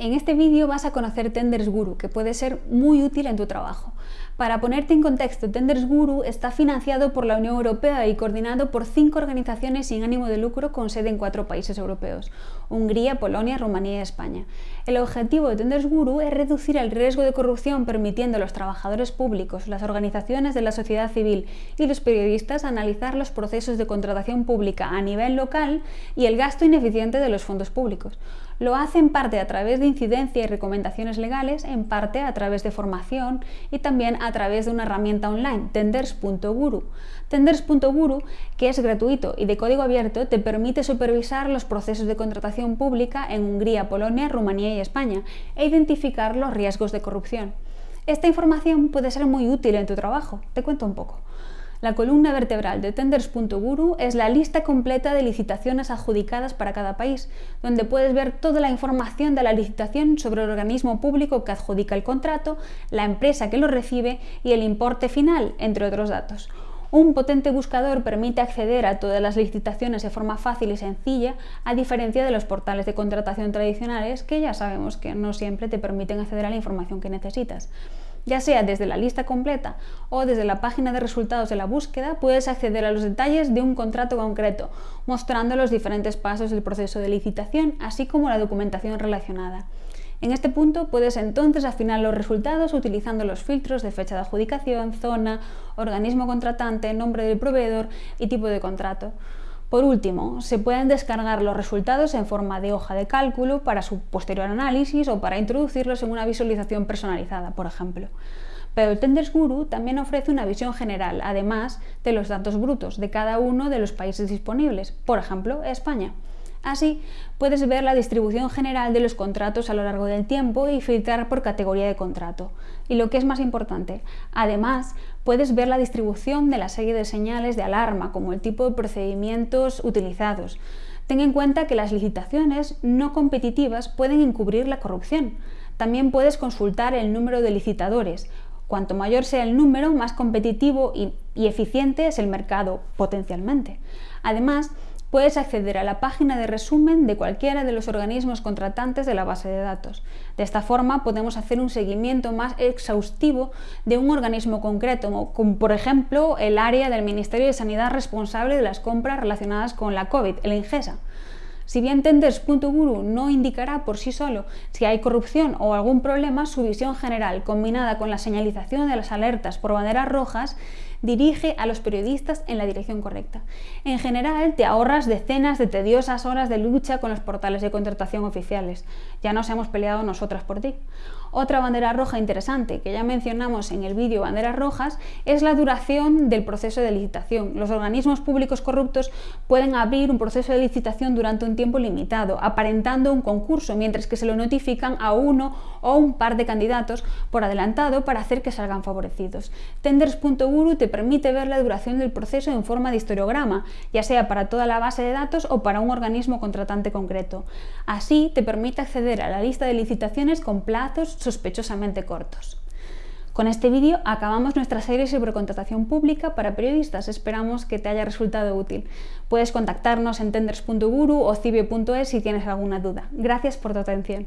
En este vídeo vas a conocer Tenders Guru, que puede ser muy útil en tu trabajo. Para ponerte en contexto, Tenders Guru está financiado por la Unión Europea y coordinado por cinco organizaciones sin ánimo de lucro con sede en cuatro países europeos, Hungría, Polonia, Rumanía y España. El objetivo de Tenders Guru es reducir el riesgo de corrupción permitiendo a los trabajadores públicos, las organizaciones de la sociedad civil y los periodistas analizar los procesos de contratación pública a nivel local y el gasto ineficiente de los fondos públicos. Lo hace en parte a través de incidencia y recomendaciones legales, en parte a través de formación y también a través de una herramienta online, tenders.guru. Tenders.guru, que es gratuito y de código abierto, te permite supervisar los procesos de contratación pública en Hungría, Polonia, Rumanía y España e identificar los riesgos de corrupción. Esta información puede ser muy útil en tu trabajo. Te cuento un poco. La columna vertebral de Tenders.guru es la lista completa de licitaciones adjudicadas para cada país, donde puedes ver toda la información de la licitación sobre el organismo público que adjudica el contrato, la empresa que lo recibe y el importe final, entre otros datos. Un potente buscador permite acceder a todas las licitaciones de forma fácil y sencilla, a diferencia de los portales de contratación tradicionales que ya sabemos que no siempre te permiten acceder a la información que necesitas. Ya sea desde la lista completa o desde la página de resultados de la búsqueda, puedes acceder a los detalles de un contrato concreto, mostrando los diferentes pasos del proceso de licitación, así como la documentación relacionada. En este punto puedes entonces afinar los resultados utilizando los filtros de fecha de adjudicación, zona, organismo contratante, nombre del proveedor y tipo de contrato. Por último, se pueden descargar los resultados en forma de hoja de cálculo para su posterior análisis o para introducirlos en una visualización personalizada, por ejemplo. Pero el Tenders Guru también ofrece una visión general, además de los datos brutos de cada uno de los países disponibles, por ejemplo, España. Así, puedes ver la distribución general de los contratos a lo largo del tiempo y filtrar por categoría de contrato. Y lo que es más importante, además, puedes ver la distribución de la serie de señales de alarma, como el tipo de procedimientos utilizados. Ten en cuenta que las licitaciones no competitivas pueden encubrir la corrupción. También puedes consultar el número de licitadores. Cuanto mayor sea el número, más competitivo y, y eficiente es el mercado potencialmente. Además, puedes acceder a la página de resumen de cualquiera de los organismos contratantes de la base de datos. De esta forma podemos hacer un seguimiento más exhaustivo de un organismo concreto, como por ejemplo el área del Ministerio de Sanidad responsable de las compras relacionadas con la COVID, el INGESA. Si bien Tenders.guru no indicará por sí solo si hay corrupción o algún problema, su visión general, combinada con la señalización de las alertas por banderas rojas, dirige a los periodistas en la dirección correcta. En general, te ahorras decenas de tediosas horas de lucha con los portales de contratación oficiales. Ya nos hemos peleado nosotras por ti. Otra bandera roja interesante que ya mencionamos en el vídeo Banderas Rojas es la duración del proceso de licitación. Los organismos públicos corruptos pueden abrir un proceso de licitación durante un tiempo limitado, aparentando un concurso, mientras que se lo notifican a uno o un par de candidatos por adelantado para hacer que salgan favorecidos. Tenders.guru te permite ver la duración del proceso en forma de historiograma, ya sea para toda la base de datos o para un organismo contratante concreto. Así te permite acceder a la lista de licitaciones con plazos sospechosamente cortos. Con este vídeo acabamos nuestra serie sobre contratación pública para periodistas. Esperamos que te haya resultado útil. Puedes contactarnos en tenders.guru o cibio.es si tienes alguna duda. Gracias por tu atención.